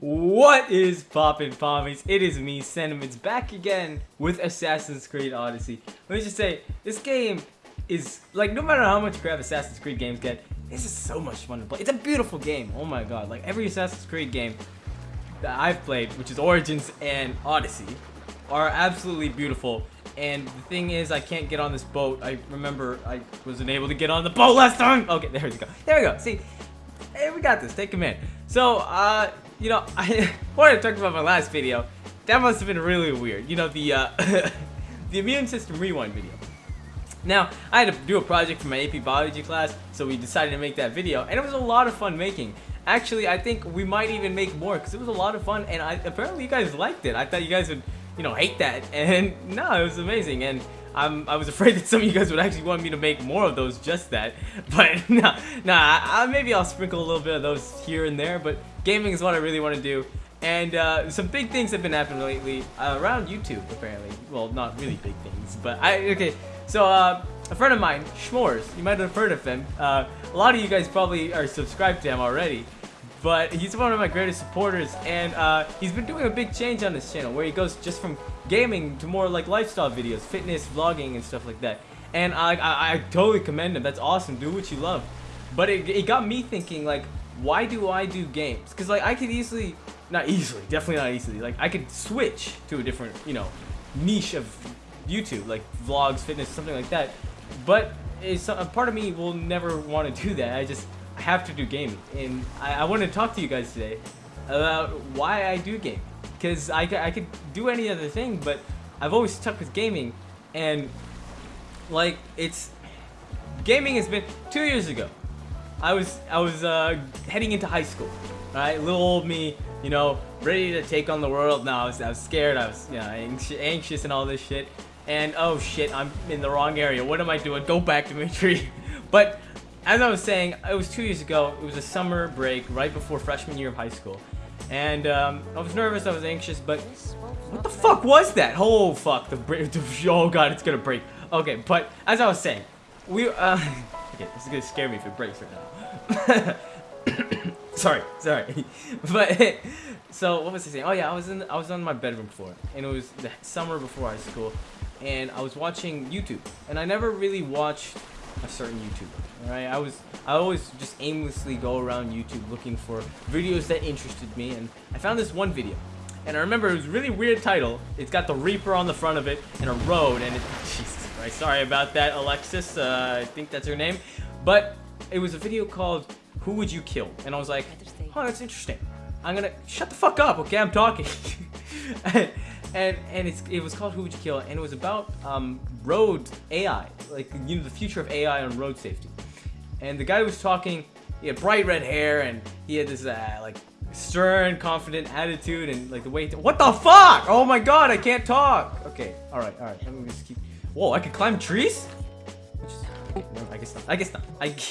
What is poppin' pommies? It is me, Sentiments, back again with Assassin's Creed Odyssey. Let me just say, this game is, like, no matter how much crap Assassin's Creed games get, this is so much fun to play. It's a beautiful game, oh my god. Like, every Assassin's Creed game that I've played, which is Origins and Odyssey, are absolutely beautiful. And the thing is, I can't get on this boat. I remember I wasn't able to get on the boat last time. Okay, there we go. There we go. See, hey, we got this. Take command. So, uh, you know, I wanted to talk about my last video. That must have been really weird. You know, the, uh, the immune system rewind video. Now, I had to do a project for my AP Biology class, so we decided to make that video, and it was a lot of fun making. Actually, I think we might even make more, because it was a lot of fun, and I, apparently you guys liked it. I thought you guys would you know, hate that. And no, it was amazing. And I'm, I was afraid that some of you guys would actually want me to make more of those just that. But nah, nah, I, maybe I'll sprinkle a little bit of those here and there. But gaming is what I really want to do. And uh, some big things have been happening lately uh, around YouTube, apparently. Well, not really big things, but I, okay. So, uh, a friend of mine, Schmores, you might have heard of him. Uh, a lot of you guys probably are subscribed to him already but he's one of my greatest supporters and uh, he's been doing a big change on this channel where he goes just from gaming to more like lifestyle videos, fitness, vlogging and stuff like that. And I, I, I totally commend him. That's awesome. Do what you love. But it, it got me thinking like, why do I do games? Because like I could easily, not easily, definitely not easily, like I could switch to a different, you know, niche of YouTube, like vlogs, fitness, something like that. But it's, a part of me will never want to do that. I just have to do gaming. And I, I want to talk to you guys today about why I do gaming. Because I, I could do any other thing, but I've always stuck with gaming. And, like, it's... Gaming has been... Two years ago, I was I was uh, heading into high school. Right, little old me, you know, ready to take on the world. Now I was, I was scared. I was, you know, anxious and all this shit. And oh shit, I'm in the wrong area. What am I doing? Go back to my tree. but as I was saying, it was two years ago. It was a summer break right before freshman year of high school. And um, I was nervous, I was anxious, but what the fuck was that? Oh fuck, the break, oh god, it's gonna break. Okay, but as I was saying, we, uh, okay, this is gonna scare me if it breaks right now. sorry, sorry. but, so what was I saying? Oh yeah, I was in, I was on my bedroom floor, and it was the summer before high school, and I was watching YouTube, and I never really watched a certain YouTuber. Right? I was I always just aimlessly go around YouTube looking for videos that interested me, and I found this one video. And I remember it was a really weird title. It's got the Reaper on the front of it and a road, and it, Jesus Christ, sorry about that, Alexis. Uh, I think that's her name. But it was a video called "Who Would You Kill?" And I was like, "Oh, that's interesting." I'm gonna shut the fuck up, okay? I'm talking. and and it was called Who Would You Kill, and it was about um, road AI, like you know the future of AI on road safety. And the guy was talking, he had bright red hair, and he had this uh, like stern, confident attitude, and like the way. what the fuck? Oh my god, I can't talk. Okay, all right, all right. Let me just keep. Whoa, I can climb trees. okay, no, I guess not. I guess not. I.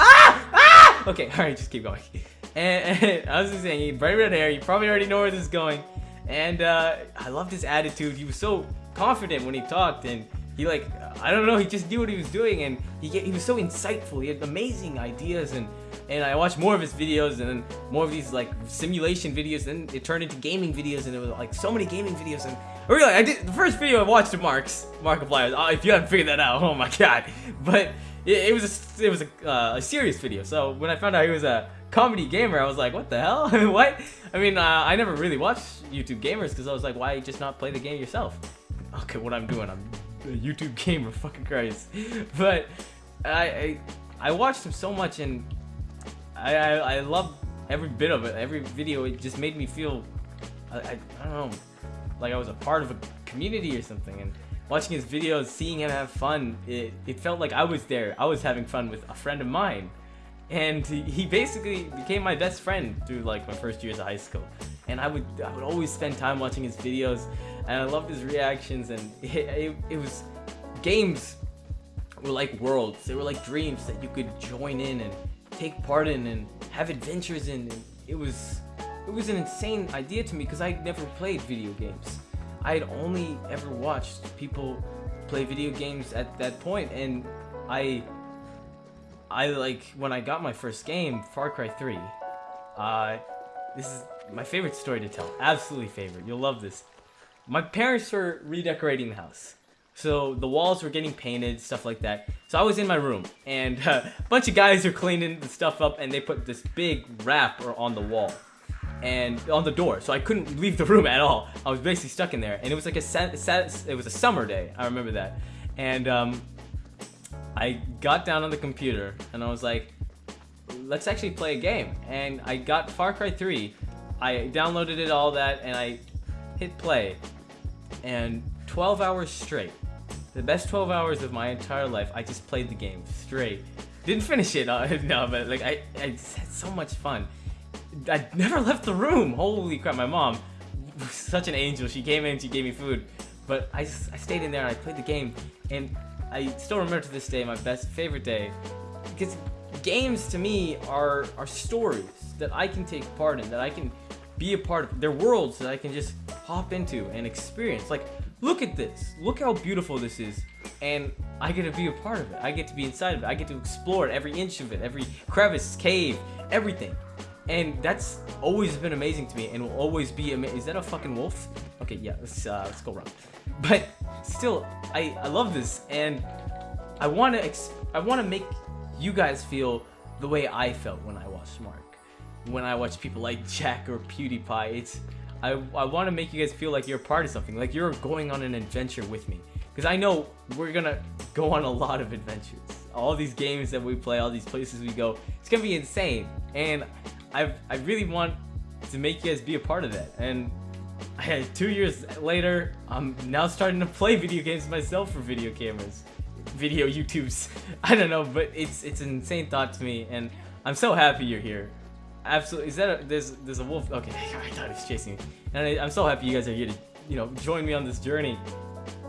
Ah! Ah! Okay, all right, just keep going. And, and I was just saying, he bright red hair. You probably already know where this is going. And uh, I loved his attitude. He was so confident when he talked, and he like I don't know, he just knew what he was doing, and he he was so insightful. He had amazing ideas, and and I watched more of his videos, and then more of these like simulation videos. Then it turned into gaming videos, and it was like so many gaming videos. And really, I did the first video I watched of Mark's Markiplier. Oh, if you haven't figured that out, oh my god! But it, it was a, it was a, uh, a serious video. So when I found out he was a comedy gamer, I was like, what the hell? what? I mean, uh, I never really watched YouTube gamers because I was like, why just not play the game yourself? Okay, what I'm doing, I'm a YouTube gamer, fucking Christ. But I, I, I watched him so much and I, I, I love every bit of it. Every video, it just made me feel, I, I, I don't know, like I was a part of a community or something. And watching his videos, seeing him have fun, it, it felt like I was there. I was having fun with a friend of mine and he basically became my best friend through like my first years of high school. And I would I would always spend time watching his videos and I loved his reactions and it, it, it was games were like worlds. They were like dreams that you could join in and take part in and have adventures in. And it was it was an insane idea to me because I never played video games. I had only ever watched people play video games at that point and I I like when I got my first game, Far Cry 3. Uh, this is my favorite story to tell. Absolutely favorite. You'll love this. My parents were redecorating the house. So the walls were getting painted, stuff like that. So I was in my room, and uh, a bunch of guys are cleaning the stuff up, and they put this big wrapper on the wall and on the door, so I couldn't leave the room at all. I was basically stuck in there, and it was like a it was a summer day. I remember that, and um, I got down on the computer, and I was like, "Let's actually play a game." And I got Far Cry 3. I downloaded it all that, and I hit play, and 12 hours straight the best 12 hours of my entire life, I just played the game straight. Didn't finish it, uh, no, but like I, I had so much fun. I never left the room. Holy crap, my mom was such an angel. She came in, she gave me food, but I I stayed in there and I played the game, and I still remember to this day my best favorite day because games to me are are stories that I can take part in, that I can be a part of. They're worlds that I can just hop into and experience. Like look at this. Look how beautiful this is. And I get to be a part of it. I get to be inside of it. I get to explore it, every inch of it, every crevice, cave, everything. And that's always been amazing to me and will always be amazing. Is that a fucking wolf? Okay, yeah, let's, uh, let's go run. But still, I, I love this and I want to I want to make you guys feel the way I felt when I watched Mark. When I watched people like Jack or PewDiePie. It's I, I want to make you guys feel like you're part of something, like you're going on an adventure with me. Because I know we're gonna go on a lot of adventures. All these games that we play, all these places we go, it's gonna be insane. And I I really want to make you guys be a part of that. And I, two years later, I'm now starting to play video games myself for video cameras, video YouTubes. I don't know, but it's it's an insane thought to me, and I'm so happy you're here absolutely. Is that a, there's there's a wolf? Okay, I thought he was chasing me, and I, am so happy you guys are here to you know join me on this journey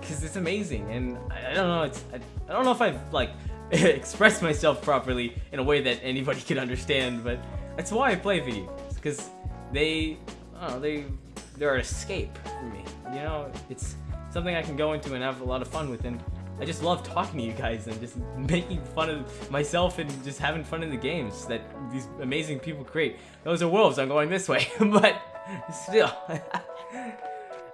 because it's amazing. And I, I don't know, it's I, I, don't know if I've like expressed myself properly in a way that anybody could understand, but that's why I play videos because they they they're an escape for me. You know, it's something I can go into and have a lot of fun with and I just love talking to you guys and just making fun of myself and just having fun in the games that these amazing people create. Those are wolves, I'm going this way, but still. uh,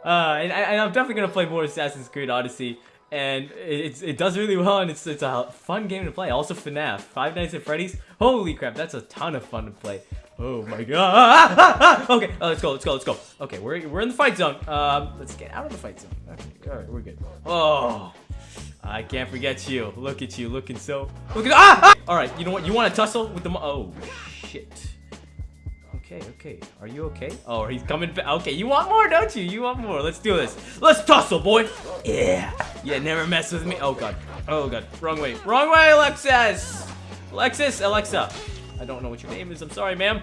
and, I, am definitely going to play more Assassin's Creed Odyssey, and it, it does really well, and it's, it's a fun game to play. Also FNAF, Five Nights at Freddy's, holy crap, that's a ton of fun to play. Oh my god. okay, uh, let's go, let's go, let's go. Okay, we're, we're in the fight zone. Um, let's get out of the fight zone. Okay, alright, we're good. Oh. I can't forget you. Look at you, looking so. Look at ah! ah! All right, you know what? You want to tussle with the? Oh shit. Okay, okay. Are you okay? Oh, he's coming back. Okay, you want more, don't you? You want more. Let's do this. Let's tussle, boy. Yeah. Yeah, never mess with me. Oh god. Oh god. Wrong way. Wrong way, Alexis. Alexis, Alexa. I don't know what your name is. I'm sorry, ma'am.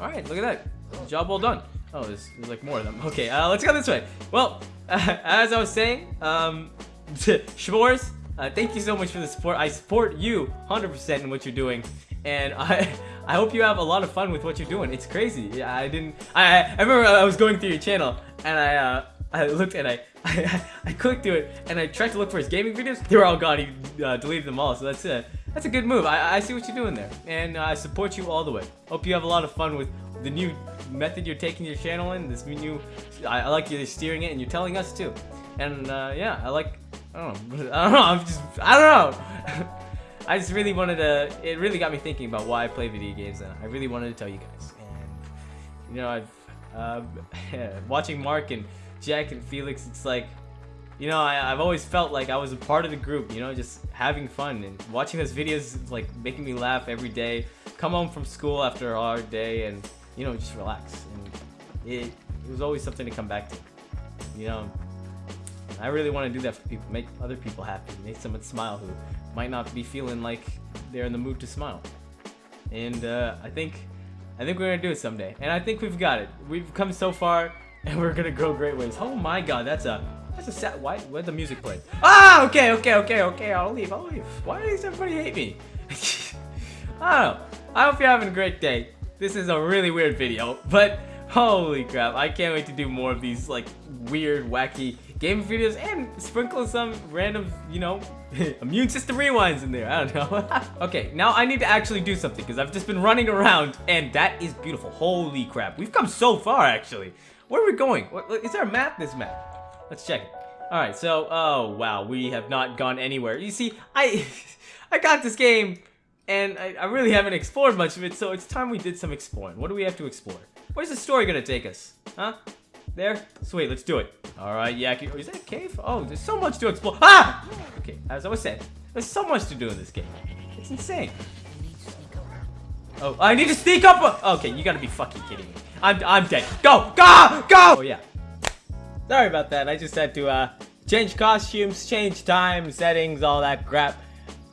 All right, look at that. Job well done. Oh, there's, there's like more of them. Okay, uh, let's go this way. Well, uh, as I was saying, um, Schmores, uh, thank you so much for the support. I support you 100% in what you're doing. And I I hope you have a lot of fun with what you're doing. It's crazy. Yeah, I didn't... I, I remember I was going through your channel and I uh, I looked and I, I, I clicked through it and I tried to look for his gaming videos. They were all gone. He uh, deleted them all. So that's a that's a good move. I, I see what you're doing there, and uh, I support you all the way. Hope you have a lot of fun with the new method you're taking your channel in. This new, I, I like you steering it, and you're telling us too. And uh, yeah, I like I don't know. I don't know. I'm just. I don't know. I just really wanted to. It really got me thinking about why I play video games, and I really wanted to tell you guys. And you know, I've uh, watching Mark and Jack and Felix. It's like, you know, I, I've always felt like I was a part of the group. You know, just having fun and watching those videos, like making me laugh every day. Come home from school after a hard day, and you know, just relax. And it, it was always something to come back to. You know, I really want to do that for people, make other people happy, make someone smile who might not be feeling like they're in the mood to smile. And uh, I think, I think we're gonna do it someday. And I think we've got it. We've come so far, and we're gonna go great ways. Oh my God, that's a, that's a sad. Why? Where'd the music play? Ah, okay, okay, okay, okay. I'll leave. I'll leave. Why does everybody hate me? I don't know. I hope you're having a great day. This is a really weird video, but holy crap, I can't wait to do more of these like weird, wacky game videos and sprinkle some random, you know, immune system rewinds in there. I don't know. okay, now I need to actually do something because I've just been running around and that is beautiful. Holy crap. We've come so far actually. Where are we going? Is there a map? This map. Let's check it. Alright, so, oh wow, we have not gone anywhere. You see, I I got this game and I, I really haven't explored much of it, so it's time we did some exploring. What do we have to explore? Where's the story gonna take us? Huh? There? Sweet, let's do it. Alright, yeah, is that a cave? Oh, there's so much to explore. Ah! Okay, as I was saying, there's so much to do in this game. It's insane. Oh, I need to sneak up! Okay, you gotta be fucking kidding me. I'm, I'm dead. Go! Go! Go! Oh, yeah. Sorry about that. I just had to, uh, change costumes, change time, settings, all that crap.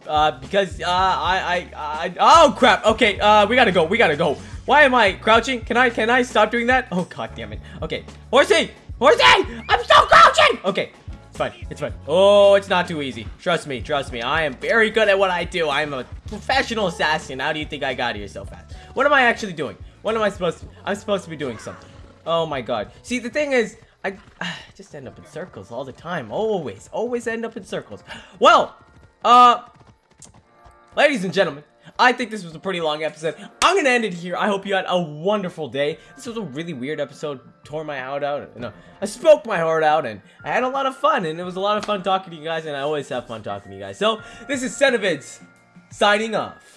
Uh, because, uh, I, I, I, oh crap, okay, uh, we gotta go, we gotta go. Why am I crouching? Can I, can I stop doing that? Oh, god damn it. Okay, horsey, horsey, I'm still crouching! Okay, it's fine, it's fine. Oh, it's not too easy. Trust me, trust me, I am very good at what I do. I am a professional assassin. How do you think I got here so fast? What am I actually doing? What am I supposed to, I'm supposed to be doing something. Oh my god. See, the thing is, I, I just end up in circles all the time. Always, always end up in circles. Well, uh, ladies and gentlemen, I think this was a pretty long episode. I'm gonna end it here. I hope you had a wonderful day. This was a really weird episode. Tore my heart out. No, I spoke my heart out, and I had a lot of fun. And it was a lot of fun talking to you guys. And I always have fun talking to you guys. So this is Cenovids signing off.